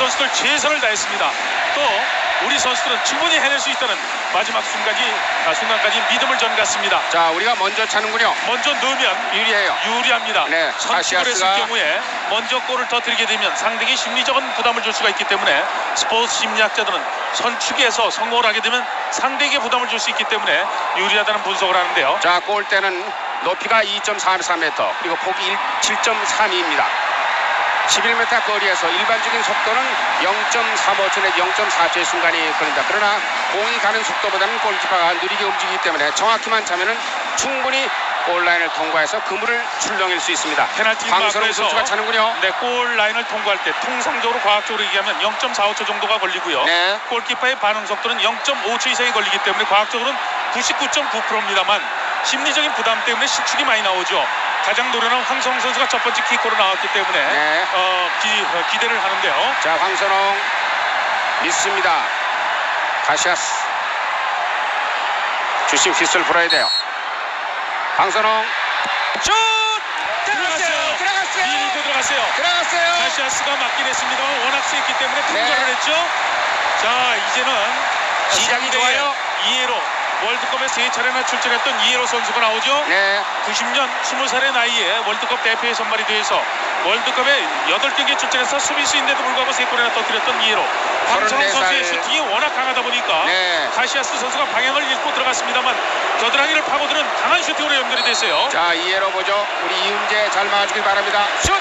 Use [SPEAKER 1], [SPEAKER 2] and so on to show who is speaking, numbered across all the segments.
[SPEAKER 1] 선수들 최선을 다했습니다. 또 우리 선수들은 충분히 해낼 수 있다는 마지막 순간이 아, 순간까지 믿음을 전갔습니다.
[SPEAKER 2] 자, 우리가 먼저 차는군요.
[SPEAKER 1] 먼저 넣으면
[SPEAKER 2] 유리해요.
[SPEAKER 1] 유리합니다.
[SPEAKER 2] 네,
[SPEAKER 1] 선취를 했을 경우에 먼저 골을 터뜨리게 되면 상대에게 심리적인 부담을 줄 수가 있기 때문에 스포츠 심리학자들은 선축에서 성공을 하게 되면 상대에게 부담을 줄 수 있기 때문에 유리하다는 분석을 하는데요.
[SPEAKER 2] 자, 골대는 높이가 2.43m, 그리고 폭이 7.32입니다. 11m 거리에서 일반적인 속도는 0.35초 내지 0.4초의 순간이 걸린다. 그러나 공이 가는 속도보다는 골키퍼가 느리게 움직이기 때문에 정확히만 차면은 충분히 골라인을 통과해서 그물을 출렁일 수 있습니다.
[SPEAKER 1] 페널티 마크에서
[SPEAKER 2] 선수가 차는군요.
[SPEAKER 1] 네, 골 라인을 통과할 때 통상적으로 과학적으로 얘기하면 0.45초 정도가 걸리고요.
[SPEAKER 2] 네.
[SPEAKER 1] 골키퍼의 반응 속도는 0.5초 이상이 걸리기 때문에 과학적으로는 99.9%입니다만 심리적인 부담 때문에 실축이 많이 나오죠. 가장 노련한 황성 선수가 첫 번째 킥으로 나왔기 때문에
[SPEAKER 2] 네.
[SPEAKER 1] 어, 기, 어, 기대를 하는데요.
[SPEAKER 2] 자, 황선홍 믿습니다. 가시아스. 주심 휘슬 불어야 돼요. 황선홍
[SPEAKER 1] 슛! 들어갔어요.
[SPEAKER 2] 들어갔어요.
[SPEAKER 1] 밀고 들어갔어요.
[SPEAKER 2] 들어갔어요.
[SPEAKER 1] 카시아스가 맞긴 했습니다. 워낙 세기 때문에
[SPEAKER 2] 네.
[SPEAKER 1] 통과를 했죠. 자, 이제는
[SPEAKER 2] 시작이 좋아요.
[SPEAKER 1] 이해로 월드컵에 세 차례나 출전했던 이해로 선수가 나오죠.
[SPEAKER 2] 네.
[SPEAKER 1] 90년 20살의 나이에 월드컵 대표에 선발이 돼서 월드컵에 8경기에 출전해서 수비수인데도 불구하고 3골이나 터뜨렸던 이해로
[SPEAKER 2] 34살.
[SPEAKER 1] 선수의 슈팅이 워낙 강하다 보니까
[SPEAKER 2] 네.
[SPEAKER 1] 카시아스 선수가 방향을 잃고 들어갔습니다만 겨드랑이를 파고드는 강한 슈팅으로 연결이 됐어요.
[SPEAKER 2] 자, 이해로 보죠. 우리 이훈재 잘 막아주길 바랍니다. 슛!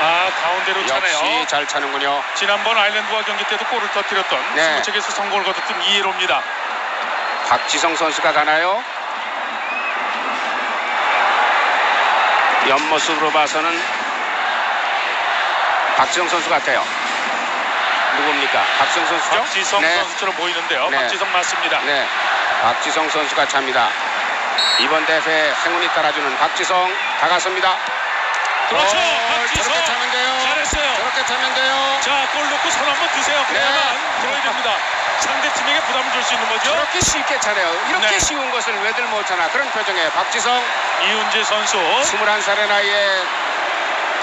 [SPEAKER 1] 아 가운데로 차네요.
[SPEAKER 2] 역시 잘 차는군요.
[SPEAKER 1] 지난번 아일랜드와 경기 때도 골을 터뜨렸던
[SPEAKER 2] 네.
[SPEAKER 1] 스무책에서 성공을 거뒀던 이해로입니다.
[SPEAKER 2] 박지성 선수가 가나요? 옆모습으로 봐서는 박지성 선수 같아요. 누굽니까? 박지성 선수죠?
[SPEAKER 1] 박지성
[SPEAKER 2] 네.
[SPEAKER 1] 선수처럼 보이는데요.
[SPEAKER 2] 네.
[SPEAKER 1] 박지성 맞습니다.
[SPEAKER 2] 네. 박지성 선수가 찹니다. 이번 대회 행운이 따라주는 박지성 다가섭니다.
[SPEAKER 1] 그렇죠.
[SPEAKER 2] 어,
[SPEAKER 1] 박지성
[SPEAKER 2] 저렇게 차면 돼요.
[SPEAKER 1] 잘했어요.
[SPEAKER 2] 저렇게 차면 돼요.
[SPEAKER 1] 자, 골 넣고 손 한번 드세요. 그래야만
[SPEAKER 2] 네.
[SPEAKER 1] 들어야 됩니다. 상대 팀에게 부담을 줄 수 있는 거죠.
[SPEAKER 2] 저렇게 쉽게 차네요. 이렇게
[SPEAKER 1] 네.
[SPEAKER 2] 쉬운 것을 왜들 못 차나 그런 표정에 박지성
[SPEAKER 1] 이훈재 선수
[SPEAKER 2] 21살의 나이에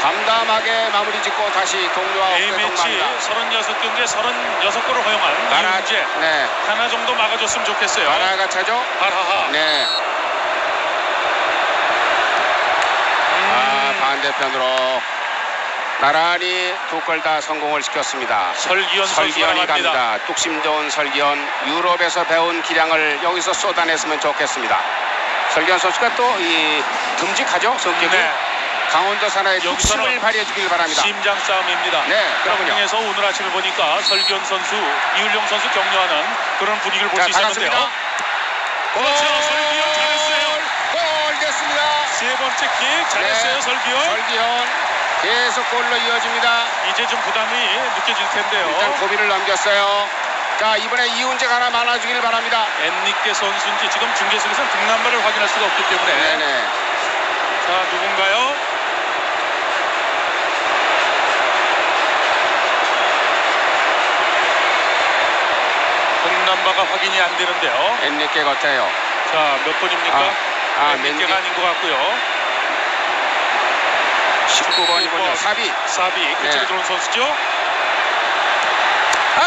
[SPEAKER 2] 담담하게 마무리 짓고 다시 동료와
[SPEAKER 1] A매치
[SPEAKER 2] 동반합니다.
[SPEAKER 1] 36경기에 36골을 허용한
[SPEAKER 2] 나라,
[SPEAKER 1] 이훈재
[SPEAKER 2] 네,
[SPEAKER 1] 하나 정도 막아줬으면 좋겠어요.
[SPEAKER 2] 나라가 차죠.
[SPEAKER 1] 하하하.
[SPEAKER 2] 네, 아
[SPEAKER 1] 음,
[SPEAKER 2] 반대편으로 나란히 두 골 다 성공을 시켰습니다.
[SPEAKER 1] 설기현
[SPEAKER 2] 설기현이.
[SPEAKER 1] 갑니다.
[SPEAKER 2] 뚝심 좋은 설기현 유럽에서 배운 기량을 여기서 쏟아냈으면 좋겠습니다. 설기현 선수가 또 이 듬직하죠 성격이
[SPEAKER 1] 네.
[SPEAKER 2] 강원도 산하의 뚝심을 발휘해 주길 바랍니다.
[SPEAKER 1] 심장 싸움입니다.
[SPEAKER 2] 네.
[SPEAKER 1] 그래서 오늘 아침에 보니까 설기현 선수, 이율용 선수 격려하는 그런 분위기를 볼자수 있었는데요. 그렇죠. 설기현 잘했어요.
[SPEAKER 2] 골 됐습니다.
[SPEAKER 1] 세 번째 킥 잘했어요,
[SPEAKER 2] 네.
[SPEAKER 1] 설기현.
[SPEAKER 2] 설기현 계속 골로 이어집니다.
[SPEAKER 1] 이제 좀 부담이 느껴질 텐데요.
[SPEAKER 2] 일단 고비를 넘겼어요. 자 이번에 이훈재가 하나 많아주길 바랍니다.
[SPEAKER 1] 엔리케 선수인지 지금 중계석에서 등남발을 확인할 수가 없기 때문에
[SPEAKER 2] 네네.
[SPEAKER 1] 자 누군가요? 등남바가 확인이 안 되는데요.
[SPEAKER 2] 엔리케 같아요.
[SPEAKER 1] 자 몇 번입니까?
[SPEAKER 2] 아, 아,
[SPEAKER 1] 엔리케가
[SPEAKER 2] 맨디.
[SPEAKER 1] 아닌 것 같고요.
[SPEAKER 2] 19번이군요. 사비.
[SPEAKER 1] 사비 그쪽에
[SPEAKER 2] 네.
[SPEAKER 1] 들어온 선수죠.
[SPEAKER 2] 아!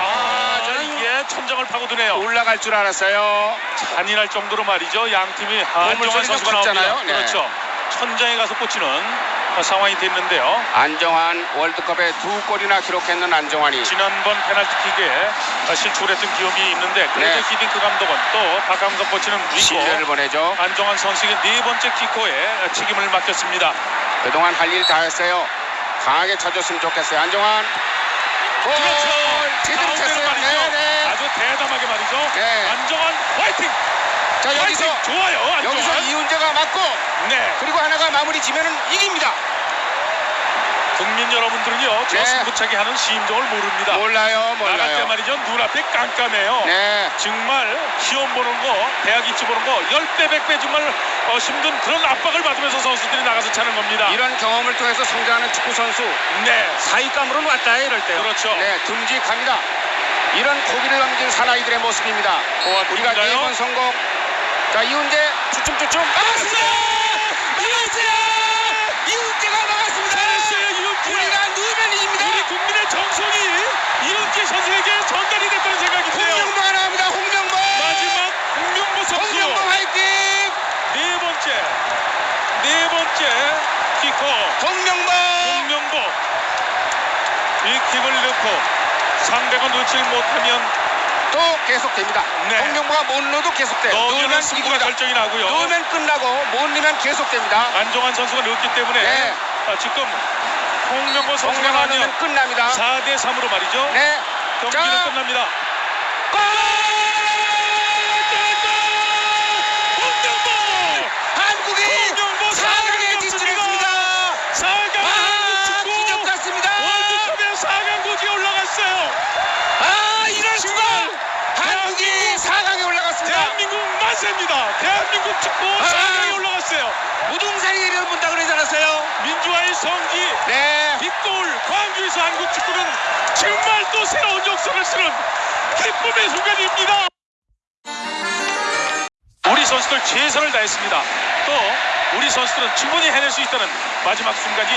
[SPEAKER 1] 아,
[SPEAKER 2] 아, 저는
[SPEAKER 1] 이게 천장을 파고드네요.
[SPEAKER 2] 올라갈 줄 알았어요.
[SPEAKER 1] 잔인할 정도로 말이죠. 양 팀이 안정환
[SPEAKER 2] 보물소리가
[SPEAKER 1] 선수가 나옵니다.
[SPEAKER 2] 컸잖아요. 네.
[SPEAKER 1] 그렇죠. 천장에 가서 꽂히는 상황이 됐는데요.
[SPEAKER 2] 안정환 월드컵에 두 골이나 기록했는 안정환이
[SPEAKER 1] 지난번 페널티킥에 실축을 했던 기억이 있는데 그래도
[SPEAKER 2] 네.
[SPEAKER 1] 히딩크 감독은 또 박감독 코치는
[SPEAKER 2] 신뢰를
[SPEAKER 1] 믿고
[SPEAKER 2] 보내죠.
[SPEAKER 1] 안정환 선수에게 네 번째 키커에 책임을 맡겼습니다.
[SPEAKER 2] 그동안 할 일 다 했어요. 강하게 쳐줬으면 좋겠어요. 안정환. 골!
[SPEAKER 1] 그렇죠.
[SPEAKER 2] 제대로 쳤어요.
[SPEAKER 1] 말이죠.
[SPEAKER 2] 네네.
[SPEAKER 1] 아주 대담하게 말이죠.
[SPEAKER 2] 네.
[SPEAKER 1] 안정환 화이팅!
[SPEAKER 2] 자 여기서!
[SPEAKER 1] 좋아요. 안정환.
[SPEAKER 2] 여기서 이훈재가 맞고
[SPEAKER 1] 네.
[SPEAKER 2] 그리고 하나가 마무리 지면은 이깁니다.
[SPEAKER 1] 국민 여러분들은요 저
[SPEAKER 2] 네.
[SPEAKER 1] 승부차기 하는 심정을 모릅니다.
[SPEAKER 2] 몰라요,
[SPEAKER 1] 나갈 때
[SPEAKER 2] 몰라요.
[SPEAKER 1] 말이죠 눈앞에 깜깜해요.
[SPEAKER 2] 네.
[SPEAKER 1] 정말 시험 보는 거, 대학 입시 보는 거 10배, 100배 정말 어, 힘든 그런 압박을 받으면서 선수들이 나가서 차는 겁니다.
[SPEAKER 2] 이런 경험을 통해서 성장하는 축구 선수
[SPEAKER 1] 네,
[SPEAKER 2] 사위감으로는 왔다 이럴 때요.
[SPEAKER 1] 그렇죠.
[SPEAKER 2] 네, 듬직합니다. 이런 고비를 넘긴 사나이들의 모습입니다.
[SPEAKER 1] 고맙습니다.
[SPEAKER 2] 우리가 네번 성공. 자 이훈재 주춤주춤 막았습니다. 이훈재! 이훈재가 막았습니다.
[SPEAKER 1] 잘했어요, 이훈재.
[SPEAKER 2] 우리가 누우면 이깁니다.
[SPEAKER 1] 우리 국민의 정성이 이 킥을 넣고 상대가 놓지 못하면
[SPEAKER 2] 또 계속됩니다.
[SPEAKER 1] 네.
[SPEAKER 2] 홍명보가 못 넣어도 계속돼요.
[SPEAKER 1] 넣으면 승부가. 결정이 나고요.
[SPEAKER 2] 넣으면 끝나고 못 넣으면 계속됩니다.
[SPEAKER 1] 안정환 선수가 넣었기 때문에
[SPEAKER 2] 네.
[SPEAKER 1] 아, 지금 홍명보 선수가
[SPEAKER 2] 넣으면 끝납니다.
[SPEAKER 1] 4대 3으로 말이죠.
[SPEAKER 2] 네.
[SPEAKER 1] 경기는
[SPEAKER 2] 자.
[SPEAKER 1] 끝납니다.
[SPEAKER 2] 골!
[SPEAKER 1] 홍명보!
[SPEAKER 2] 한국이
[SPEAKER 1] 홍명보
[SPEAKER 2] 4강에 진출했습니다.
[SPEAKER 1] 4강
[SPEAKER 2] 아,
[SPEAKER 1] 축구
[SPEAKER 2] 기적 같습니다.
[SPEAKER 1] 월드컵에 4강 고지에 올라갔어요.
[SPEAKER 2] 아, 이럴 수가.
[SPEAKER 1] 정말
[SPEAKER 2] 한국이 4강에 올라갔습니다.
[SPEAKER 1] 대한민국 만세입니다. 대한민국 축구
[SPEAKER 2] 아.
[SPEAKER 1] 4강에 올라갔어요.
[SPEAKER 2] 무등산이 내려본다 그러지 않았어요?
[SPEAKER 1] 민주화의 성지
[SPEAKER 2] 네.
[SPEAKER 1] 빗골 광주에서 한국 축구는 정말 또 새로운 역사를 쓰는 기쁨의 순간입니다. 선수들 최선을 다했습니다. 또 우리 선수들은 충분히 해낼 수 있다는 마지막 순간이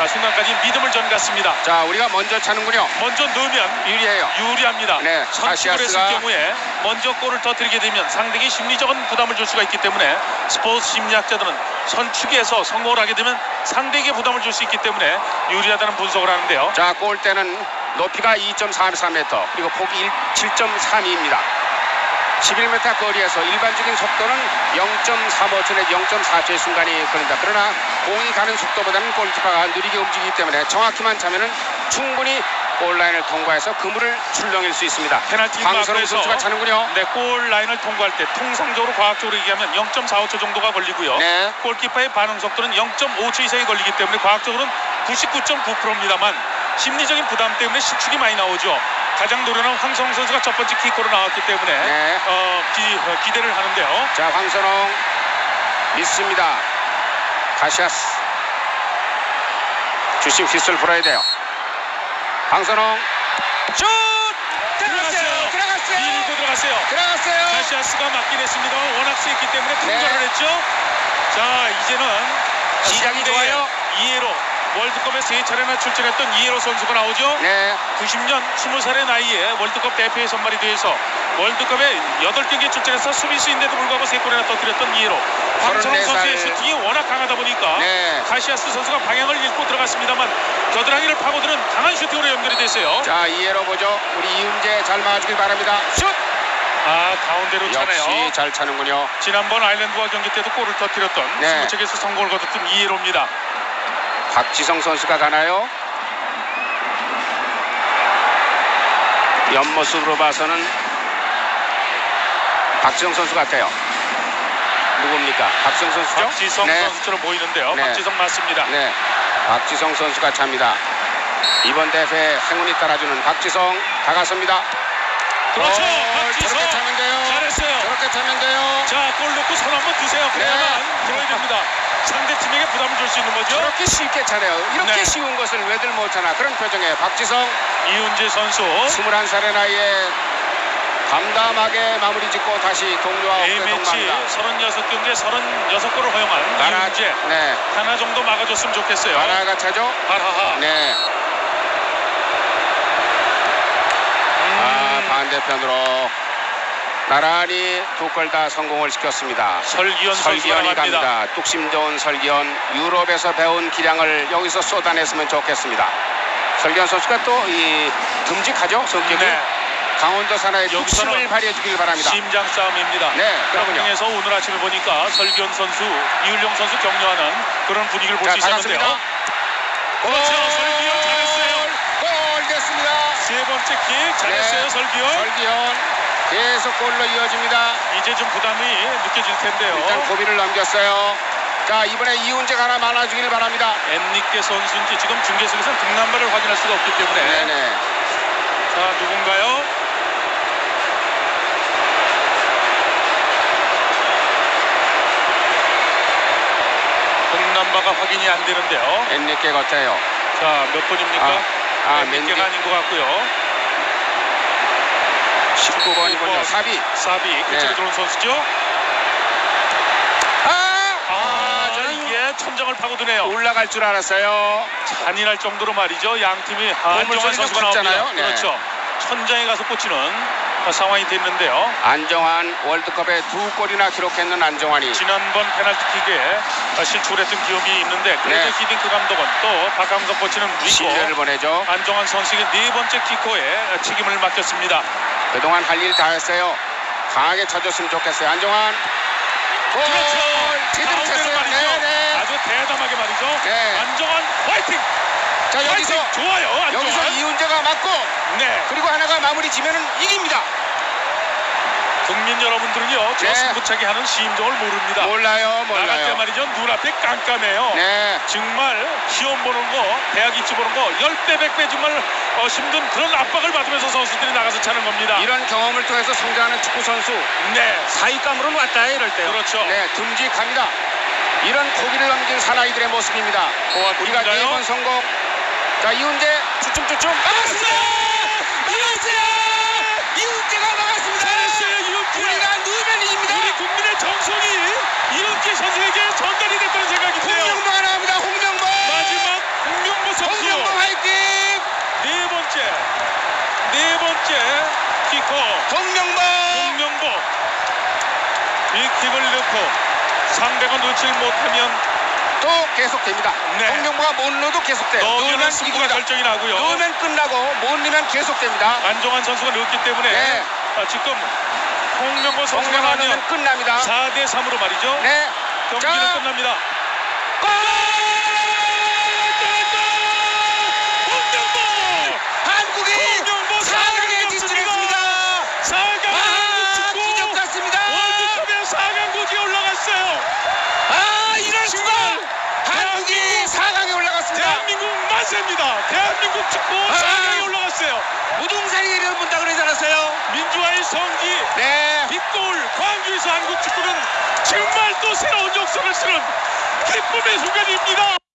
[SPEAKER 1] 아, 순간까지 믿음을 전갔습니다.
[SPEAKER 2] 자, 우리가 먼저 차는군요.
[SPEAKER 1] 먼저 넣으면
[SPEAKER 2] 유리해요.
[SPEAKER 1] 유리합니다.
[SPEAKER 2] 네,
[SPEAKER 1] 선취를 했을 경우에 먼저 골을 터뜨리게 되면 상대에게 심리적인 부담을 줄 수가 있기 때문에 스포츠 심리학자들은 선축에서 성공을 하게 되면 상대에게 부담을 줄 수 있기 때문에 유리하다는 분석을 하는데요.
[SPEAKER 2] 자, 골대는 높이가 2.43m, 그리고 폭이 7.32입니다. 11m 거리에서 일반적인 속도는 0.35초에서 0.4초의 순간이 걸린다. 그러나 공이 가는 속도보다는 골키퍼가 느리게 움직이기 때문에 정확히만 차면은 충분히 골라인을 통과해서 그물을 출렁일 수 있습니다.
[SPEAKER 1] 페널티 마크에서
[SPEAKER 2] 선수가 차는군요.
[SPEAKER 1] 네, 골 라인을 통과할 때 통상적으로 과학적으로 얘기하면 0.45초 정도가 걸리고요.
[SPEAKER 2] 네.
[SPEAKER 1] 골키퍼의 반응 속도는 0.5초 이상이 걸리기 때문에 과학적으로는 99.9%입니다만 심리적인 부담 때문에 실축이 많이 나오죠. 가장 노련한 황성 선수가 첫 번째 키커로 나왔기 때문에
[SPEAKER 2] 네.
[SPEAKER 1] 어, 기, 어, 기대를 하는데요.
[SPEAKER 2] 자, 황선홍 믿습니다. 카시아스. 주심 휘슬 불어야 돼요. 황선홍 슛! 들어갔어요. 들어갔어요.
[SPEAKER 1] 밀고 들어갔어요.
[SPEAKER 2] 들어갔어요.
[SPEAKER 1] 카시아스가 맞긴 했습니다만 워낙 세기 때문에
[SPEAKER 2] 네.
[SPEAKER 1] 통과를 했죠. 자 이제는
[SPEAKER 2] 시작이 좋아요.
[SPEAKER 1] 이해로 월드컵에 세 차례나 출전했던 이해로 선수가 나오죠.
[SPEAKER 2] 네.
[SPEAKER 1] 90년 20살의 나이에 월드컵 대표에 선발이 돼서 월드컵에 8경기에 출전해서 수비수인데도 불구하고 3골이나 터뜨렸던 황선홍
[SPEAKER 2] 34살.
[SPEAKER 1] 선수의 슈팅이 워낙 강하다 보니까
[SPEAKER 2] 네.
[SPEAKER 1] 카시아스 선수가 방향을 잃고 들어갔습니다만 겨드랑이를 파고드는 강한 슈팅으로 연결이 됐어요.
[SPEAKER 2] 자, 이해로 보죠. 우리 이훈재 잘 막아주길 바랍니다. 슛!
[SPEAKER 1] 아 가운데로 차네요.
[SPEAKER 2] 역시 잘 차는군요.
[SPEAKER 1] 지난번 아일랜드와 경기 때도 골을 터뜨렸던
[SPEAKER 2] 네.
[SPEAKER 1] 스무책에서 성공을 거뒀던 이해로입니다.
[SPEAKER 2] 박지성 선수가 가나요? 옆모습으로 봐서는 박지성 선수 같아요. 누굽니까? 박지성 선수죠?
[SPEAKER 1] 박지성
[SPEAKER 2] 네.
[SPEAKER 1] 선수처럼 보이는데요.
[SPEAKER 2] 네.
[SPEAKER 1] 박지성 맞습니다.
[SPEAKER 2] 네. 박지성 선수가 찹니다. 이번 대회 행운이 따라주는 박지성 다가섭니다.
[SPEAKER 1] 그렇죠.
[SPEAKER 2] 어,
[SPEAKER 1] 박지성
[SPEAKER 2] 저렇게 차면 돼요.
[SPEAKER 1] 잘했어요.
[SPEAKER 2] 저렇게 차면 돼요.
[SPEAKER 1] 자, 골 넣고 손 한번 주세요. 그래야만
[SPEAKER 2] 네.
[SPEAKER 1] 들어야 됩니다. 상대 팀에게 부담을 줄 수 있는 거죠.
[SPEAKER 2] 저렇게 쉽게 차네요. 이렇게
[SPEAKER 1] 네.
[SPEAKER 2] 쉬운 것을 왜들 못하나 그런 표정이에요. 박지성
[SPEAKER 1] 이훈재 선수
[SPEAKER 2] 21살의 나이에 담담하게 마무리 짓고 다시 동료와 동반합니다.
[SPEAKER 1] 36경기에 36골을 허용한
[SPEAKER 2] 나라,
[SPEAKER 1] 이훈재
[SPEAKER 2] 네,
[SPEAKER 1] 하나 정도 막아줬으면 좋겠어요.
[SPEAKER 2] 나라가 차죠.
[SPEAKER 1] 하하하.
[SPEAKER 2] 네, 아
[SPEAKER 1] 음,
[SPEAKER 2] 반대편으로 나란히 두 골 다 성공을 시켰습니다.
[SPEAKER 1] 설기현
[SPEAKER 2] 설기현이.
[SPEAKER 1] 갑니다.
[SPEAKER 2] 뚝심 좋은 설기현 유럽에서 배운 기량을 여기서 쏟아냈으면 좋겠습니다. 설기현 선수가 또 이 듬직하죠 성격이
[SPEAKER 1] 네.
[SPEAKER 2] 강원도 산하의
[SPEAKER 1] 여기서는
[SPEAKER 2] 뚝심을 발휘해 주길 바랍니다.
[SPEAKER 1] 심장 싸움입니다.
[SPEAKER 2] 네, 그렇군요.
[SPEAKER 1] 강릉에서 오늘 아침에 보니까 설기현 선수, 이율용 선수 격려하는 그런 분위기를 볼자수 있었는데요. 그렇죠. 설기현 잘했어요.
[SPEAKER 2] 골 됐습니다.
[SPEAKER 1] 세 번째 킥 잘했어요,
[SPEAKER 2] 네.
[SPEAKER 1] 설기현.
[SPEAKER 2] 설기현 계속 골로 이어집니다.
[SPEAKER 1] 이제 좀 부담이 느껴질 텐데요.
[SPEAKER 2] 일단 고비를 넘겼어요. 자 이번에 이훈재가 하나 많아주길 바랍니다.
[SPEAKER 1] 엔리케 선수인지 지금 중계석에서는 등남발을 확인할 수가 없기 때문에
[SPEAKER 2] 네네.
[SPEAKER 1] 자 누군가요? 등남바가 확인이 안 되는데요.
[SPEAKER 2] 엔리케 같아요.
[SPEAKER 1] 자몇 번입니까?
[SPEAKER 2] 아, 아, 맨디.
[SPEAKER 1] 아닌 것 같고요.
[SPEAKER 2] 19번이군요. 사비.
[SPEAKER 1] 사비 그쪽에
[SPEAKER 2] 네.
[SPEAKER 1] 들어온 선수죠.
[SPEAKER 2] 아,
[SPEAKER 1] 아,
[SPEAKER 2] 아
[SPEAKER 1] 이게 천장을 파고드네요.
[SPEAKER 2] 올라갈 줄 알았어요.
[SPEAKER 1] 잔인할 정도로 말이죠. 양 팀이 안정환 선수가. 나옵니다.
[SPEAKER 2] 네.
[SPEAKER 1] 그렇죠. 천장에 가서 꽂히는 상황이 됐는데요.
[SPEAKER 2] 안정환 월드컵에 두 골이나 기록했는 안정환이
[SPEAKER 1] 지난번 페널티킥에 실축을 했던 기억이 있는데 그래서
[SPEAKER 2] 네.
[SPEAKER 1] 히딩크 감독은 또 박강석 코치는
[SPEAKER 2] 신뢰를 보내죠.
[SPEAKER 1] 안정환 선수에게 네 번째 키커에 책임을 맡겼습니다.
[SPEAKER 2] 그동안 할 일 다 했어요. 강하게 쳐줬으면 좋겠어요. 안정환. 골!
[SPEAKER 1] 그렇죠. 대담하게 말이죠.
[SPEAKER 2] 네.
[SPEAKER 1] 안정환 화이팅!
[SPEAKER 2] 자 여기서
[SPEAKER 1] 화이팅! 좋아요. 안정환.
[SPEAKER 2] 여기서 이훈재가 맞고
[SPEAKER 1] 네.
[SPEAKER 2] 그리고 하나가 마무리 지면은 이깁니다.
[SPEAKER 1] 국민 여러분들은요. 저
[SPEAKER 2] 네.
[SPEAKER 1] 승부차기 하는 심정을 모릅니다.
[SPEAKER 2] 몰라요,
[SPEAKER 1] 나갈 때
[SPEAKER 2] 몰라요.
[SPEAKER 1] 말이죠. 눈앞에 깜깜해요.
[SPEAKER 2] 네.
[SPEAKER 1] 정말 시험 보는 거, 대학 입시 보는 거 10배, 100배 정말 어, 힘든 그런 압박을 받으면서 선수들이 나가서 차는 겁니다.
[SPEAKER 2] 이런 경험을 통해서 성장하는 축구 선수
[SPEAKER 1] 네.
[SPEAKER 2] 사위감으로는 왔다 이럴 때요.
[SPEAKER 1] 그렇죠.
[SPEAKER 2] 네, 듬직합니다. 이런 고기를 넘긴 사나이들의 모습입니다. 우리가
[SPEAKER 1] 고맙군요.
[SPEAKER 2] 네번 성공. 자 이훈재 주춤주춤 막았습니다. 막았어요. 이훈재가 막았습니다.
[SPEAKER 1] 잘했어요, 이훈재.
[SPEAKER 2] 우리가 누우면 이깁니다.
[SPEAKER 1] 우리 국민의 정성이 이은재 선수에게 전달이 됐다는 생각인데요.
[SPEAKER 2] 홍명보가 나옵니다. 홍명보.
[SPEAKER 1] 마지막 홍명보 선수
[SPEAKER 2] 홍명보 화이팅.
[SPEAKER 1] 네 번째 네 번째 키커
[SPEAKER 2] 홍명보.
[SPEAKER 1] 홍명보 이 킥을 넣고 상대가 놓질 못하면
[SPEAKER 2] 또 계속됩니다.
[SPEAKER 1] 네.
[SPEAKER 2] 홍명보가 못 넣어도 계속돼요.
[SPEAKER 1] 넣으면 승부가. 결정이 나고요.
[SPEAKER 2] 넣으면 끝나고 못 넣으면 계속됩니다.
[SPEAKER 1] 안정환 선수가 넣었기 때문에
[SPEAKER 2] 네.
[SPEAKER 1] 아, 지금 홍명보 선수가
[SPEAKER 2] 넣으면 끝납니다.
[SPEAKER 1] 4대 3으로 말이죠.
[SPEAKER 2] 네.
[SPEAKER 1] 경기는
[SPEAKER 2] 자.
[SPEAKER 1] 끝납니다.
[SPEAKER 2] 골!
[SPEAKER 1] 홍명보!
[SPEAKER 2] 한국이
[SPEAKER 1] 홍명보
[SPEAKER 2] 4강에 진출했습니다.
[SPEAKER 1] 4강
[SPEAKER 2] 아,
[SPEAKER 1] 축구
[SPEAKER 2] 기적 같습니다.
[SPEAKER 1] 월드컵에 4강 고지에 올라갔어요.
[SPEAKER 2] 아, 이럴 수가.
[SPEAKER 1] 정말
[SPEAKER 2] 한국이 4강에 올라갔습니다.
[SPEAKER 1] 대한민국 만세입니다. 대한민국 축구
[SPEAKER 2] 아.
[SPEAKER 1] 4강에 올라갔어요.
[SPEAKER 2] 무등산이 내려본다 그러지 않았어요?
[SPEAKER 1] 민주화의 성지
[SPEAKER 2] 네.
[SPEAKER 1] 빗골 광주에서 한국 축구는 정말 또 새로운 역사를 쓰는 기쁨의 순간입니다.